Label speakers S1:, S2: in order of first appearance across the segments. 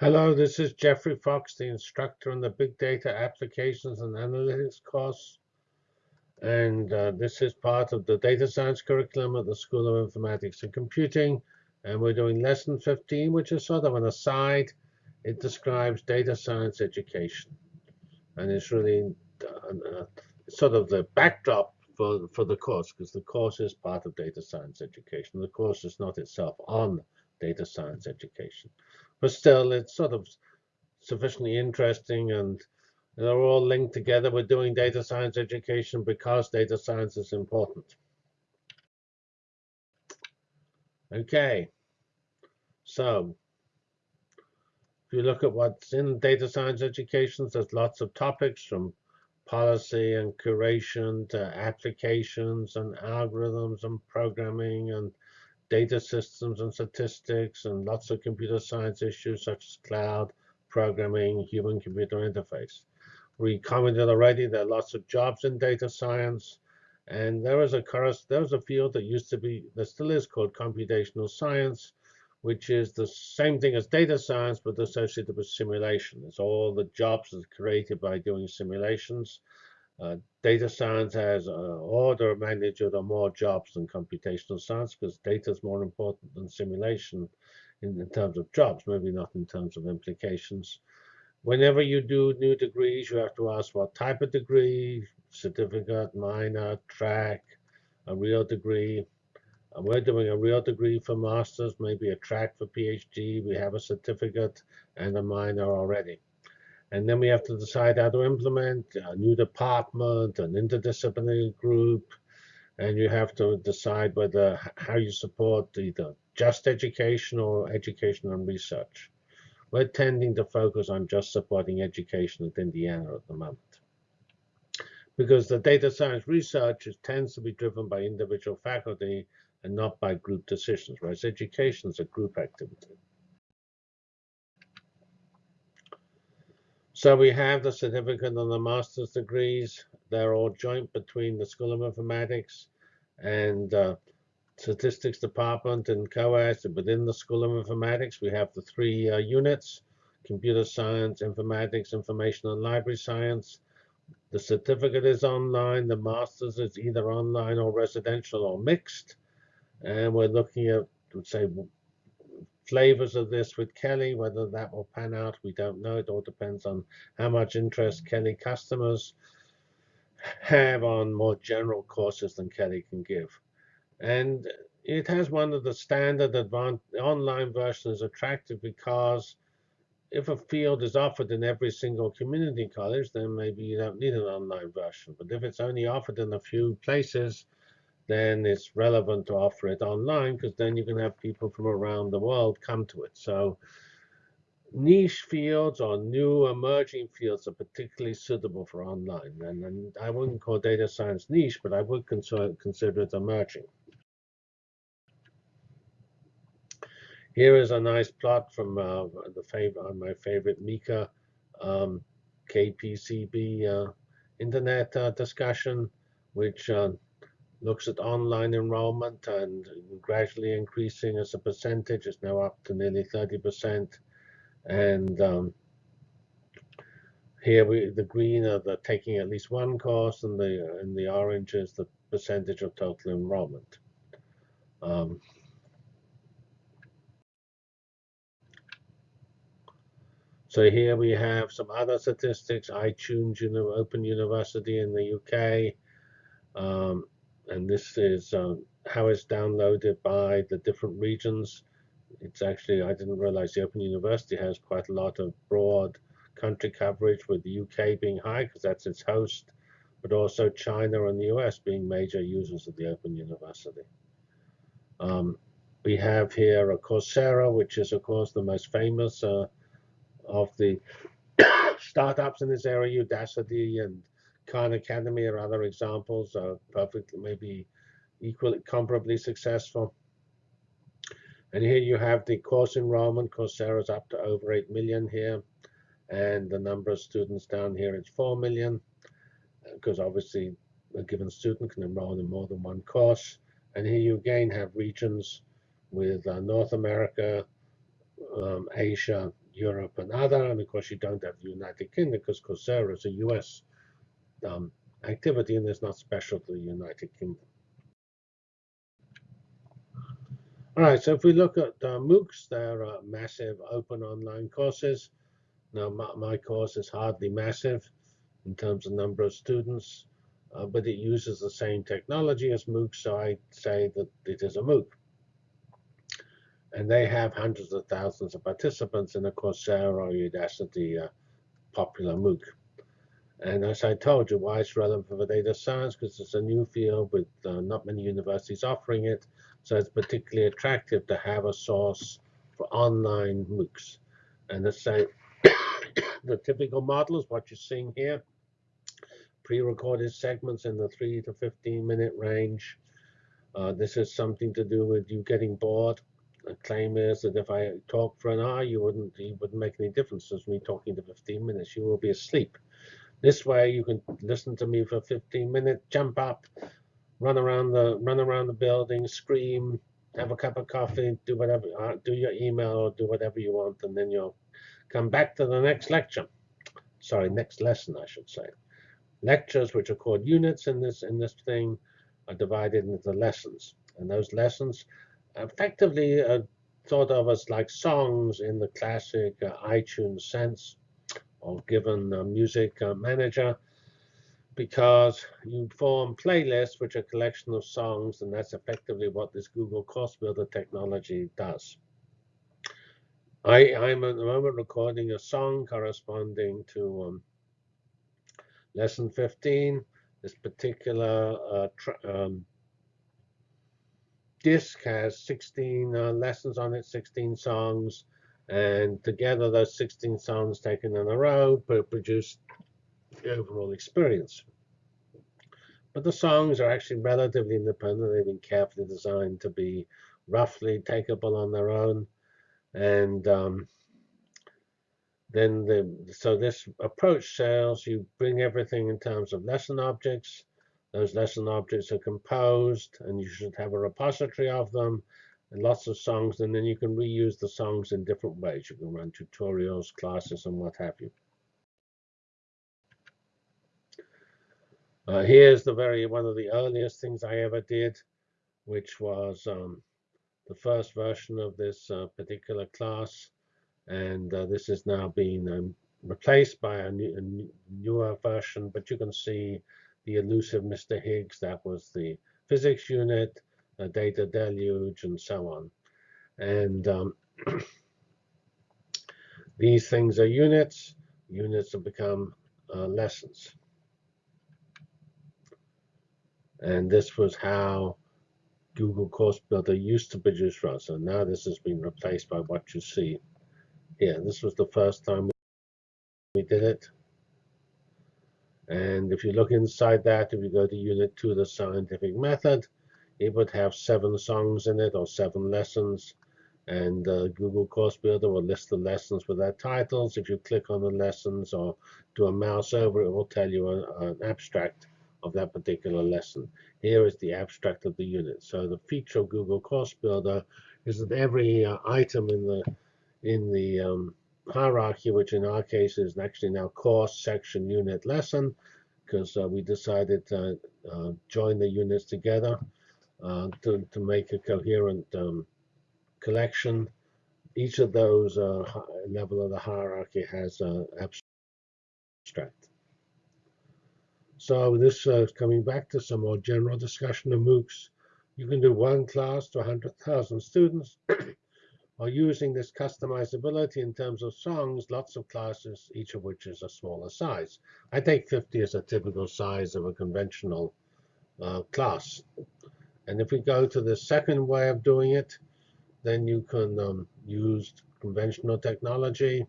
S1: Hello, this is Geoffrey Fox, the instructor in the Big Data Applications and Analytics course. And uh, this is part of the data science curriculum at the School of Informatics and Computing. And we're doing lesson 15, which is sort of an aside. It describes data science education. And it's really uh sort of the backdrop for, for the course, because the course is part of data science education. The course is not itself on data science education. But still, it's sort of sufficiently interesting and they're all linked together. We're doing data science education because data science is important. Okay, so if you look at what's in data science education, there's lots of topics from policy and curation to applications and algorithms and programming and data systems and statistics, and lots of computer science issues such as cloud, programming, human-computer interface. We commented already there are lots of jobs in data science, and there was a there was a field that used to be, that still is called computational science, which is the same thing as data science, but associated with simulation. It's all the jobs that are created by doing simulations. Uh, data science has an order of magnitude or more jobs than computational science because data is more important than simulation in, in, terms of jobs, maybe not in terms of implications. Whenever you do new degrees, you have to ask what type of degree, certificate, minor, track, a real degree. And we're doing a real degree for master's, maybe a track for PhD. We have a certificate and a minor already. And then we have to decide how to implement a new department, an interdisciplinary group, and you have to decide whether how you support either just education or education and research. We're tending to focus on just supporting education at Indiana at the moment. Because the data science research tends to be driven by individual faculty and not by group decisions, whereas education is a group activity. So we have the certificate and the master's degrees. They're all joint between the School of Informatics and uh, Statistics Department and COAS. Within the School of Informatics, we have the three uh, units, Computer Science, Informatics, Information and Library Science. The certificate is online. The master's is either online or residential or mixed. And we're looking at, say, flavors of this with Kelley. Whether that will pan out, we don't know. It all depends on how much interest Kelley customers have on more general courses than Kelley can give. And it has one of the standard online versions attractive because if a field is offered in every single community college, then maybe you don't need an online version. But if it's only offered in a few places, then it's relevant to offer it online because then you can have people from around the world come to it. So niche fields or new emerging fields are particularly suitable for online. And, and I wouldn't call data science niche, but I would consider, consider it emerging. Here is a nice plot from uh, the favorite, my favorite Meeker um, KPCB uh, internet uh, discussion, which uh, looks at online enrollment and gradually increasing as a percentage. It's now up to nearly 30%. And um, here we, the green are the taking at least one course, and the and the orange is the percentage of total enrollment. Um, so here we have some other statistics. iTunes Open University in the UK. Um, and this is um, how it's downloaded by the different regions. It's actually, I didn't realize the Open University has quite a lot of broad country coverage with the UK being high because that's its host, but also China and the US being major users of the Open University. Um, we have here a Coursera, which is, of course, the most famous uh, of the startups in this area, Udacity and Khan Academy or other examples are perfectly, maybe equally comparably successful. And here you have the course enrollment. Coursera is up to over 8 million here. And the number of students down here is 4 million, because obviously a given student can enroll in more than one course. And here you again have regions with uh, North America, um, Asia, Europe and other, and of course you don't have the United Kingdom because Coursera is a US um, activity and it's not special to the United Kingdom. All right, so if we look at uh, MOOCs, they're uh, massive open online courses. Now, my, my, course is hardly massive in terms of number of students, uh, but it uses the same technology as MOOC, so I say that it is a MOOC. And they have hundreds of thousands of participants in the Coursera or Udacity uh, popular MOOC. And as I told you, why it's relevant for data science, because it's a new field with uh, not many universities offering it. So it's particularly attractive to have a source for online MOOCs. And the same, the typical model is what you're seeing here. Pre-recorded segments in the 3 to 15 minute range. Uh, this is something to do with you getting bored. The claim is that if I talk for an hour, you wouldn't, it wouldn't make any difference as me talking to 15 minutes. You will be asleep. This way, you can listen to me for 15 minutes, jump up, run around the run around the building, scream, have a cup of coffee, do whatever, uh, do your email or do whatever you want, and then you'll come back to the next lecture. Sorry, next lesson, I should say. Lectures, which are called units in this in this thing, are divided into lessons, and those lessons effectively are thought of as like songs in the classic uh, iTunes sense or given a music uh, manager because you form playlists, which are a collection of songs, and that's effectively what this Google Course Builder technology does. I, I'm at the moment recording a song corresponding to um, lesson 15. This particular uh, um, disc has 16 uh, lessons on it, 16 songs, and together, those 16 songs taken in a row produce the overall experience. But the songs are actually relatively independent. They've been carefully designed to be roughly takeable on their own. And um, then the so this approach says you bring everything in terms of lesson objects. Those lesson objects are composed, and you should have a repository of them and lots of songs, and then you can reuse the songs in different ways. You can run tutorials, classes, and what have you. Uh, here's the very one of the earliest things I ever did, which was um, the first version of this uh, particular class, and uh, this is now being um, replaced by a, new, a, newer version. But you can see the elusive Mr. Higgs. That was the physics unit a data deluge, and so on. And um, these things are units. Units have become uh, lessons. And this was how Google Course Builder used to produce runs. So now this has been replaced by what you see here. This was the first time we did it. And if you look inside that, if you go to Unit 2, the scientific method, it would have seven songs in it or seven lessons. And uh, Google Course Builder will list the lessons with their titles. If you click on the lessons or do a mouse over, it will tell you a, an abstract of that particular lesson. Here is the abstract of the unit. So the feature of Google Course Builder is that every uh, item in the in the um, hierarchy, which in our case is actually now course, section, unit, lesson, because uh, we decided to uh, join the units together uh, to, to make a coherent um, collection. Each of those uh, level of the hierarchy has an abstract. So this uh, is coming back to some more general discussion of MOOCs. You can do one class to 100,000 students or using this customizability in terms of songs, lots of classes, each of which is a smaller size. I take 50 as a typical size of a conventional uh, class. And if we go to the second way of doing it, then you can um, use conventional technology.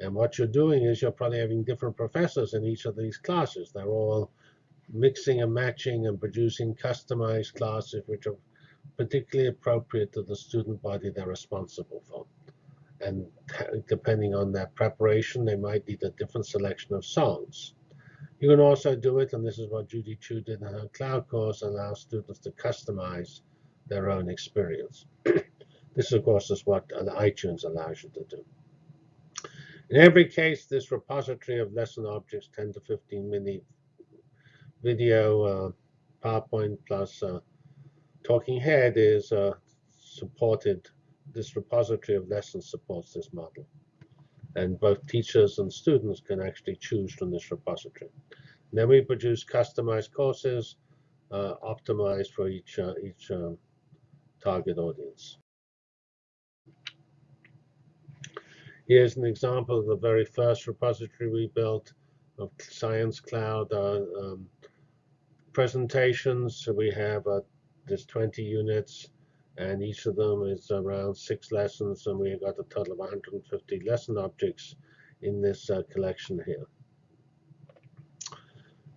S1: And what you're doing is you're probably having different professors in each of these classes. They're all mixing and matching and producing customized classes which are particularly appropriate to the student body they're responsible for. And depending on their preparation, they might need a different selection of songs. You can also do it, and this is what Judy Qiu did in her cloud course, allow students to customize their own experience. this, of course, is what iTunes allows you to do. In every case, this repository of lesson objects, 10 to 15 minute video, uh, PowerPoint plus uh, talking head is uh, supported. This repository of lessons supports this model. And both teachers and students can actually choose from this repository. And then we produce customized courses uh, optimized for each, uh, each um, target audience. Here's an example of the very first repository we built of Science Cloud uh, um, presentations. So we have uh, there's 20 units, and each of them is around six lessons, and we've got a total of 150 lesson objects in this uh, collection here.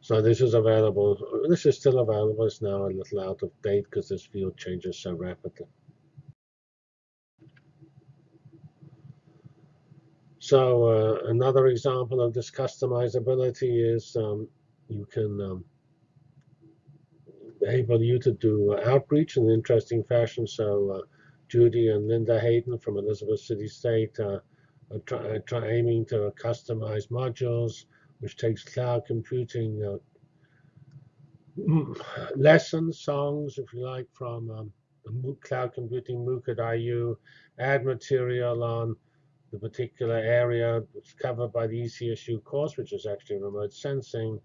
S1: So this is available. This is still available. It's now a little out of date because this field changes so rapidly. So uh, another example of this customizability is um, you can um, enable you to do outreach in an interesting fashion. So uh, Judy and Linda Hayden from Elizabeth City State uh, are try, try aiming to customize modules, which takes cloud computing uh, lessons, songs, if you like, from um, cloud computing MOOC at IU, add material on the particular area that's covered by the ECSU course, which is actually remote sensing,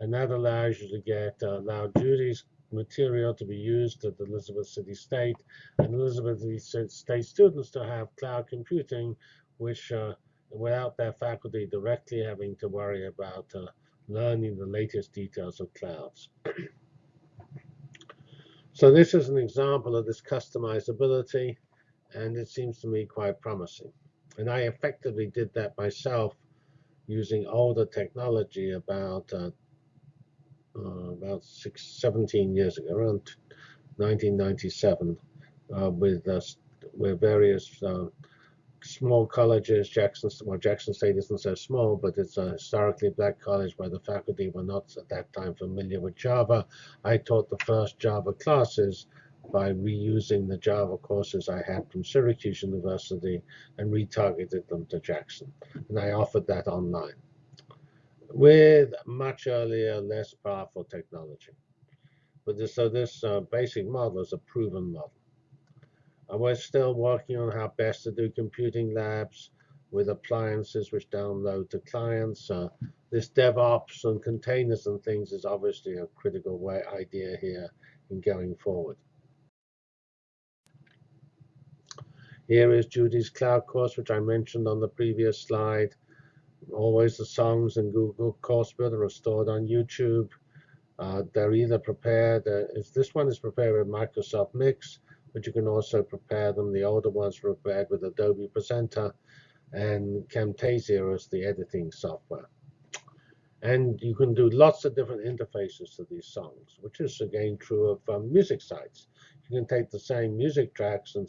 S1: and that allows you to get uh, Judy's material to be used at Elizabeth City State and Elizabeth City State students to have cloud computing, which uh, without their faculty directly having to worry about uh, learning the latest details of clouds. so this is an example of this customizability, and it seems to me quite promising. And I effectively did that myself using older technology about uh, uh, about six, 17 years ago, around 1997, uh, with uh, with various uh, small colleges. Jackson, well, Jackson State isn't so small, but it's a historically black college where the faculty were not at that time familiar with Java. I taught the first Java classes by reusing the Java courses I had from Syracuse University and retargeted them to Jackson. And I offered that online with much earlier, less powerful technology. But this, so this uh, basic model is a proven model. And we're still working on how best to do computing labs with appliances which download to clients. Uh, this DevOps and containers and things is obviously a critical way idea here in going forward. Here is Judy's cloud course, which I mentioned on the previous slide. Always the songs in Google Course Builder are stored on YouTube. Uh, they're either prepared, uh, this one is prepared with Microsoft Mix, but you can also prepare them. The older ones were prepared with Adobe Presenter, and Camtasia is the editing software. And you can do lots of different interfaces to these songs, which is again true of um, music sites. You can take the same music tracks and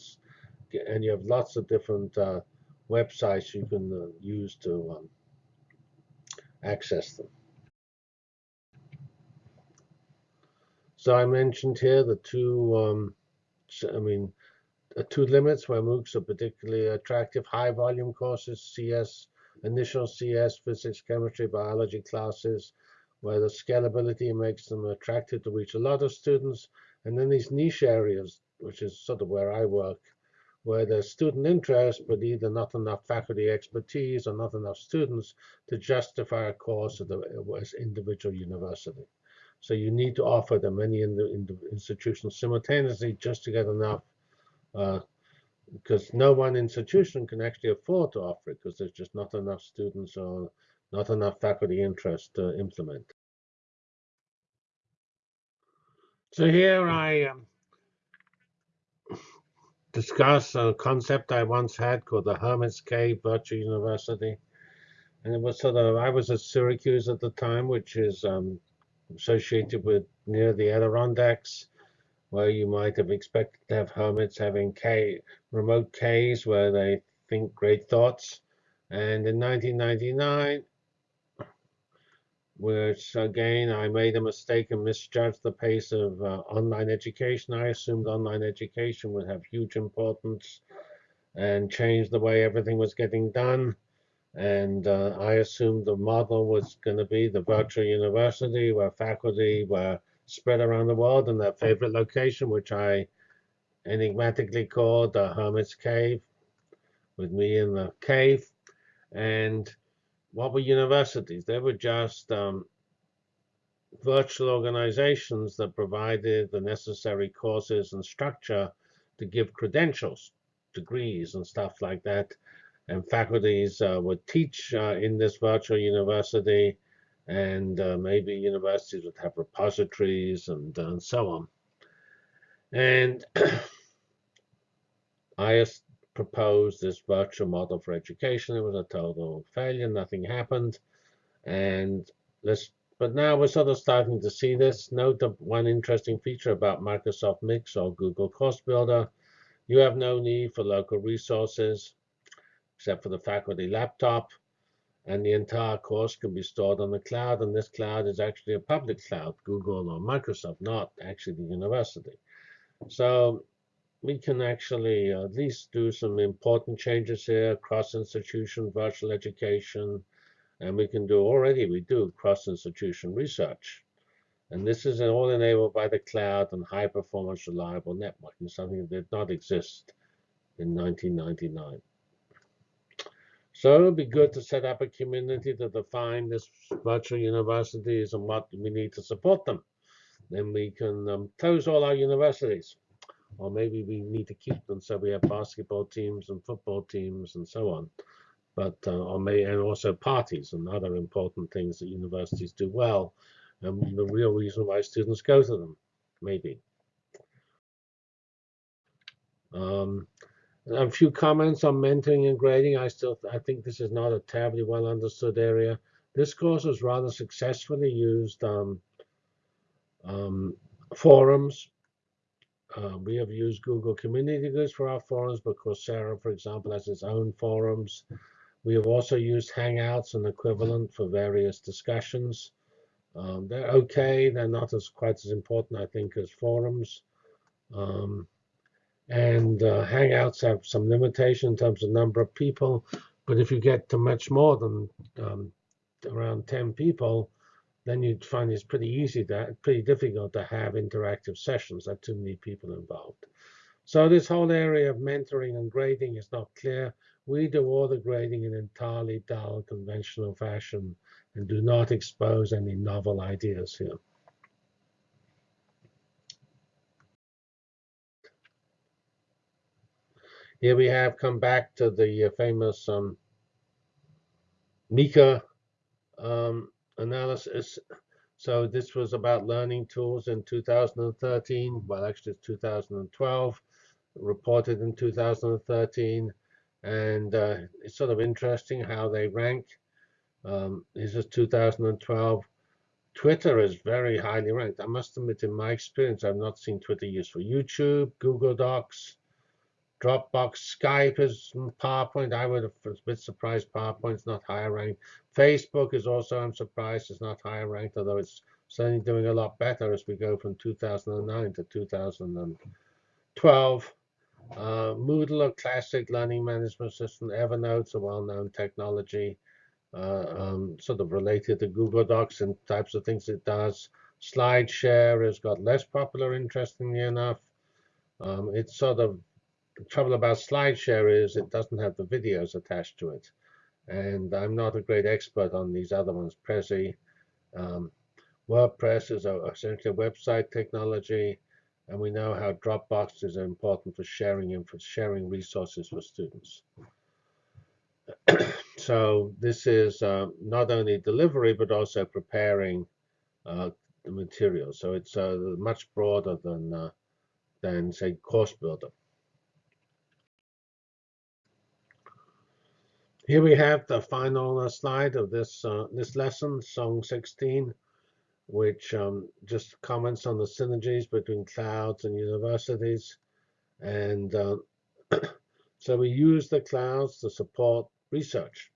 S1: and you have lots of different uh, websites you can uh, use to um, access them. So I mentioned here the two, um, I mean, the two limits where MOOCs are particularly attractive, high volume courses, CS, initial CS, physics, chemistry, biology classes, where the scalability makes them attractive to reach a lot of students. And then these niche areas, which is sort of where I work, where there's student interest, but either not enough faculty expertise or not enough students to justify a course at the individual university. So you need to offer them many in the, in the institutions simultaneously just to get enough, uh, because no one institution can actually afford to offer it because there's just not enough students or not enough faculty interest to implement. So here I um, discuss a concept I once had called the Hermit's Cave Virtual University. And it was sort of, I was at Syracuse at the time, which is um, associated with near the Adirondacks, where you might have expected to have hermits having cave, remote caves where they think great thoughts. And in 1999, which again, I made a mistake and misjudged the pace of uh, online education. I assumed online education would have huge importance and change the way everything was getting done. And uh, I assumed the model was going to be the virtual university where faculty were spread around the world in their favorite location, which I enigmatically called the Hermit's Cave, with me in the cave. And what were universities? They were just um, virtual organizations that provided the necessary courses and structure to give credentials, degrees, and stuff like that. And faculties uh, would teach uh, in this virtual university, and uh, maybe universities would have repositories and, and so on. And I proposed this virtual model for education. It was a total failure. Nothing happened. And let's but now we're sort of starting to see this. Note the one interesting feature about Microsoft Mix or Google Course Builder. You have no need for local resources except for the faculty laptop. And the entire course can be stored on the cloud. And this cloud is actually a public cloud, Google or Microsoft, not actually the university. So we can actually at least do some important changes here, cross-institution virtual education, and we can do already, we do cross-institution research. And this is all enabled by the cloud and high-performance reliable networking, something that did not exist in 1999. So it would be good to set up a community to define this virtual universities and what we need to support them. Then we can um, close all our universities. Or maybe we need to keep them so we have basketball teams and football teams and so on but uh, or may, and also parties and other important things that universities do well, and the real reason why students go to them, maybe. Um, a few comments on mentoring and grading. I still I think this is not a terribly well understood area. This course was rather successfully used um, um, forums. Uh, we have used Google Community Groups for our forums, but Coursera, for example, has its own forums. We have also used Hangouts and equivalent for various discussions. Um, they're okay. They're not as quite as important, I think, as forums. Um, and uh, Hangouts have some limitation in terms of number of people. But if you get to much more than um, around 10 people, then you'd find it's pretty easy, to, pretty difficult to have interactive sessions. Are too many people involved. So this whole area of mentoring and grading is not clear. We do all the grading in entirely dull, conventional fashion and do not expose any novel ideas here. Here we have come back to the uh, famous um, Meeker um, analysis. So this was about learning tools in 2013. Well, actually, it's 2012. Reported in 2013 and uh, it's sort of interesting how they rank. Um, this is 2012. Twitter is very highly ranked. I must admit, in my experience, I've not seen Twitter used for YouTube, Google Docs, Dropbox, Skype is PowerPoint. I would have been a bit surprised PowerPoint's not higher ranked. Facebook is also, I'm surprised, it's not higher ranked, although it's certainly doing a lot better as we go from 2009 to 2012. Uh, Moodle, a classic learning management system. Evernote's a well-known technology, uh, um, sort of related to Google Docs and types of things it does. SlideShare has got less popular, interestingly enough. Um, it's sort of the trouble about SlideShare is it doesn't have the videos attached to it. And I'm not a great expert on these other ones. Prezi, um, WordPress is essentially a website technology. And we know how Dropbox is important for sharing and for sharing resources for students. so this is uh, not only delivery, but also preparing uh, the material. So it's uh, much broader than, uh, than say, Course Builder. Here we have the final uh, slide of this, uh, this lesson, Song 16 which um, just comments on the synergies between clouds and universities. And uh, so we use the clouds to support research.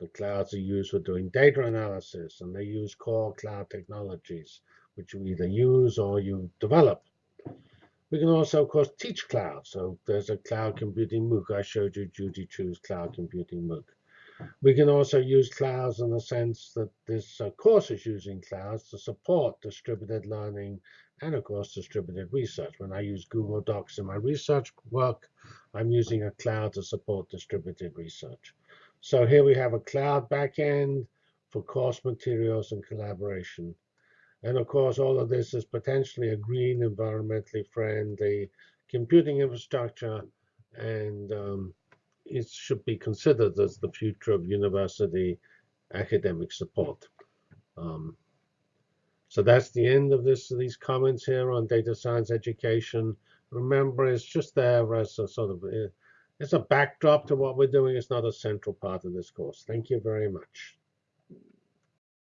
S1: The clouds are used for doing data analysis, and they use core cloud technologies, which you either use or you develop. We can also, of course, teach cloud. So there's a cloud computing MOOC. I showed you Judy Qiu's cloud computing MOOC. We can also use clouds in the sense that this uh, course is using clouds to support distributed learning and, of course, distributed research. When I use Google Docs in my research work, I'm using a cloud to support distributed research. So here we have a cloud backend for course materials and collaboration. And of course, all of this is potentially a green, environmentally friendly computing infrastructure, and um, it should be considered as the future of university academic support. Um, so that's the end of this these comments here on data science education. Remember, it's just there as a sort of it's a backdrop to what we're doing. It's not a central part of this course. Thank you very much.